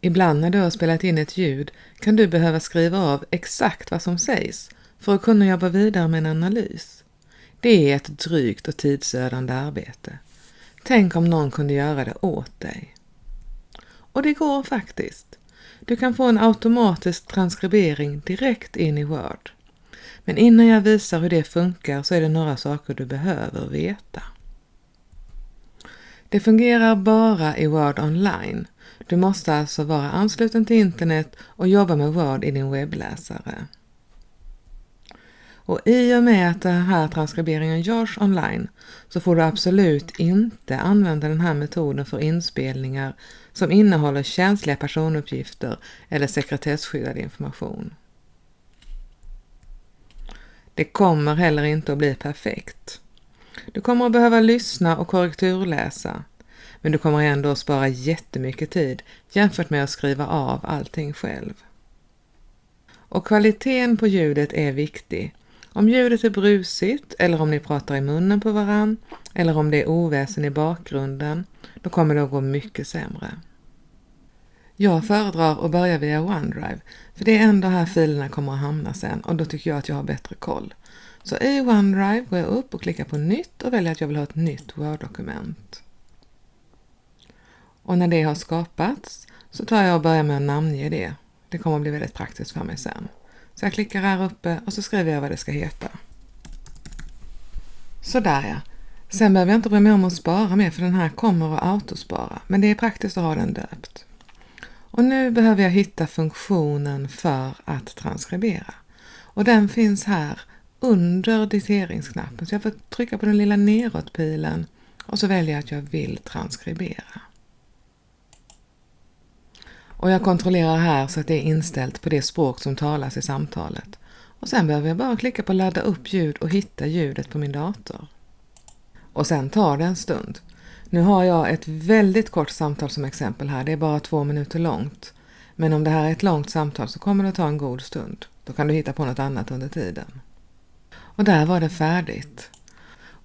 Ibland när du har spelat in ett ljud kan du behöva skriva av exakt vad som sägs för att kunna jobba vidare med en analys. Det är ett drygt och tidsödande arbete. Tänk om någon kunde göra det åt dig. Och det går faktiskt. Du kan få en automatisk transkribering direkt in i Word. Men innan jag visar hur det funkar så är det några saker du behöver veta. Det fungerar bara i Word online. Du måste alltså vara ansluten till internet och jobba med Word i din webbläsare. Och i och med att den här transkriberingen görs online så får du absolut inte använda den här metoden för inspelningar som innehåller känsliga personuppgifter eller sekretesskyddad information. Det kommer heller inte att bli perfekt. Du kommer att behöva lyssna och korrekturläsa, men du kommer ändå att spara jättemycket tid jämfört med att skriva av allting själv. Och kvaliteten på ljudet är viktig. Om ljudet är brusigt eller om ni pratar i munnen på varann eller om det är oväsen i bakgrunden, då kommer det att gå mycket sämre. Jag föredrar att börja via OneDrive, för det är ändå här filerna kommer att hamna sen och då tycker jag att jag har bättre koll. Så i OneDrive går jag upp och klickar på nytt och väljer att jag vill ha ett nytt Word-dokument. Och när det har skapats så tar jag och börjar med att namnge det. Det kommer att bli väldigt praktiskt för mig sen. Så jag klickar här uppe och så skriver jag vad det ska heta. Sådär ja. Sen behöver jag inte bry mig om att spara mer för den här kommer att autospara, men det är praktiskt att ha den döpt. Och nu behöver jag hitta funktionen för att transkribera. Och den finns här under diteringsknappen. Så jag får trycka på den lilla neråtpilen och så väljer jag att jag vill transkribera. Och jag kontrollerar här så att det är inställt på det språk som talas i samtalet. Och sen behöver jag bara klicka på ladda upp ljud och hitta ljudet på min dator. Och sen tar det en stund. Nu har jag ett väldigt kort samtal som exempel här, det är bara två minuter långt. Men om det här är ett långt samtal så kommer det ta en god stund. Då kan du hitta på något annat under tiden. Och där var det färdigt.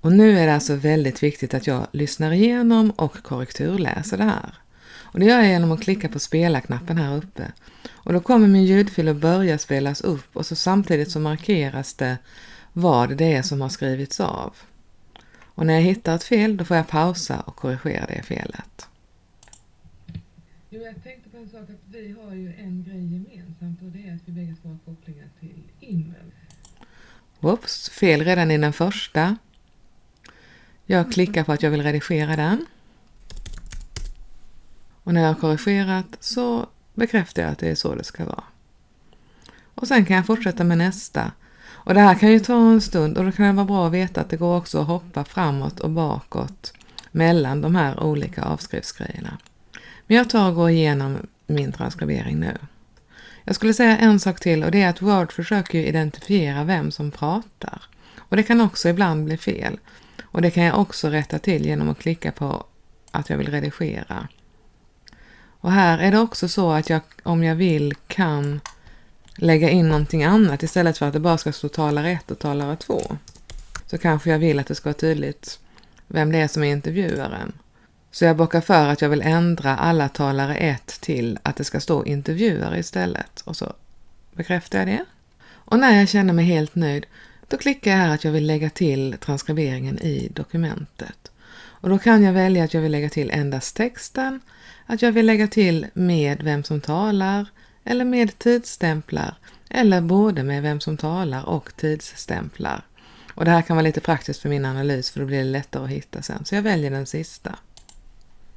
Och nu är det alltså väldigt viktigt att jag lyssnar igenom och korrekturläser det här. Och det gör jag genom att klicka på spela-knappen här uppe. Och då kommer min ljudfil att börja spelas upp och så samtidigt så markeras det vad det är som har skrivits av. Och när jag hittar ett fel då får jag pausa och korrigera det felet. Jo, jag tänkte på en sak att vi har ju en grej gemensamt och det är att vi bägge två har kopplingar till e-mail. Whoops, fel redan i den första. Jag klickar på att jag vill redigera den. Och när jag har korrigerat så bekräftar jag att det är så det ska vara. Och sen kan jag fortsätta med nästa. Och det här kan ju ta en stund och då kan det vara bra att veta att det går också att hoppa framåt och bakåt mellan de här olika avskrivsgrejerna. Men jag tar och går igenom min transkribering nu. Jag skulle säga en sak till och det är att Word försöker identifiera vem som pratar. Och det kan också ibland bli fel. Och det kan jag också rätta till genom att klicka på att jag vill redigera. Och här är det också så att jag, om jag vill, kan lägga in någonting annat istället för att det bara ska stå talare 1 och talare 2. Så kanske jag vill att det ska vara tydligt vem det är som är intervjuaren. Så jag bockar för att jag vill ändra alla talare 1 till att det ska stå intervjuare istället. Och så bekräftar jag det. Och när jag känner mig helt nöjd, då klickar jag här att jag vill lägga till transkriberingen i dokumentet. Och då kan jag välja att jag vill lägga till endast texten, att jag vill lägga till med vem som talar, eller med tidsstämplar, eller både med vem som talar och tidsstämplar. Och det här kan vara lite praktiskt för min analys för då blir det lättare att hitta sen, så jag väljer den sista.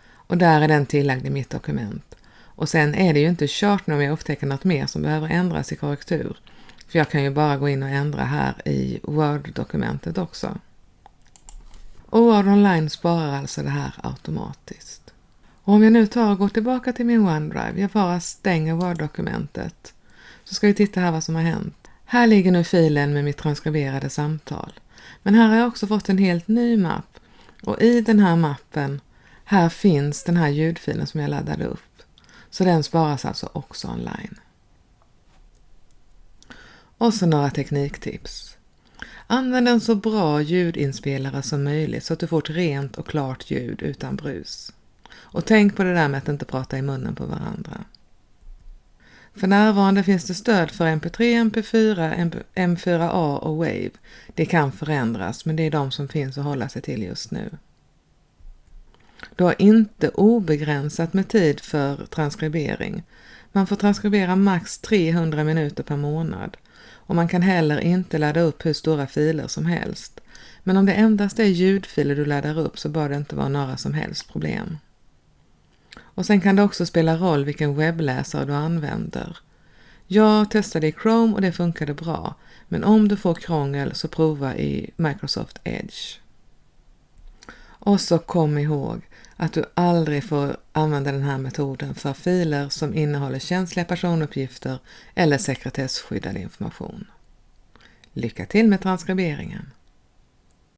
Och där är den tillagd i mitt dokument. Och sen är det ju inte kört nu om jag upptäcker något mer som behöver ändras i korrektur. För jag kan ju bara gå in och ändra här i Word-dokumentet också. Och Word Online sparar alltså det här automatiskt. Och om jag nu tar och går tillbaka till min OneDrive, jag bara stänger Word-dokumentet, så ska vi titta här vad som har hänt. Här ligger nu filen med mitt transkriberade samtal. Men här har jag också fått en helt ny mapp och i den här mappen här finns den här ljudfilen som jag laddade upp. Så den sparas alltså också online. Och så några tekniktips. Använd en så bra ljudinspelare som möjligt så att du får ett rent och klart ljud utan brus. Och tänk på det där med att inte prata i munnen på varandra. För närvarande finns det stöd för MP3, MP4, M4A och Wave. Det kan förändras, men det är de som finns att hålla sig till just nu. Du har inte obegränsat med tid för transkribering. Man får transkribera max 300 minuter per månad och man kan heller inte ladda upp hur stora filer som helst. Men om det endast är ljudfiler du laddar upp så bör det inte vara några som helst problem. Och sen kan det också spela roll vilken webbläsare du använder. Jag testade i Chrome och det funkade bra, men om du får krångel så prova i Microsoft Edge. Och så kom ihåg att du aldrig får använda den här metoden för filer som innehåller känsliga personuppgifter eller sekretesskyddad information. Lycka till med transkriberingen!